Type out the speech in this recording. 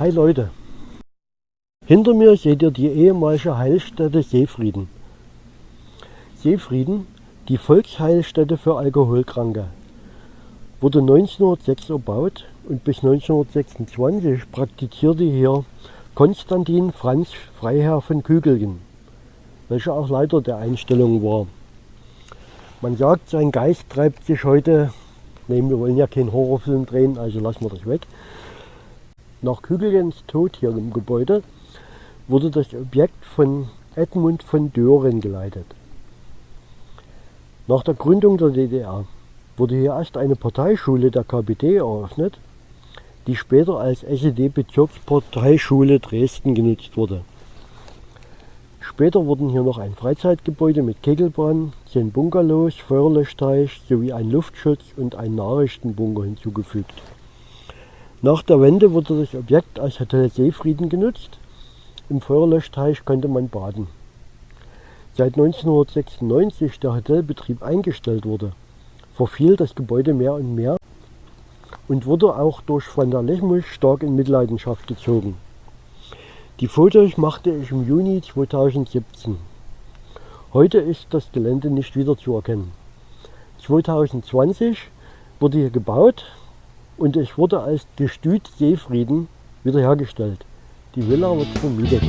Hi Leute, hinter mir seht ihr die ehemalige Heilstätte Seefrieden. Seefrieden, die Volksheilstätte für Alkoholkranke, wurde 1906 erbaut und bis 1926 praktizierte hier Konstantin Franz Freiherr von Kügelgen, welcher auch Leiter der Einstellung war. Man sagt, sein Geist treibt sich heute, nein, wir wollen ja keinen Horrorfilm drehen, also lassen wir das weg, nach Kügelgens Tod hier im Gebäude wurde das Objekt von Edmund von Dören geleitet. Nach der Gründung der DDR wurde hier erst eine Parteischule der KPD eröffnet, die später als SED-Bezirksparteischule Dresden genutzt wurde. Später wurden hier noch ein Freizeitgebäude mit Kegelbahn, zehn Bungalows, Feuerlöschteich sowie ein Luftschutz und ein Nachrichtenbunker hinzugefügt. Nach der Wende wurde das Objekt als Hotel Seefrieden genutzt. Im Feuerlöschteich konnte man baden. Seit 1996 der Hotelbetrieb eingestellt wurde, verfiel das Gebäude mehr und mehr und wurde auch durch Vandalismus stark in Mitleidenschaft gezogen. Die Fotos machte ich im Juni 2017. Heute ist das Gelände nicht wieder zu erkennen. 2020 wurde hier gebaut und es wurde als Gestüt Seefrieden wiederhergestellt. Die Villa wird vermietet.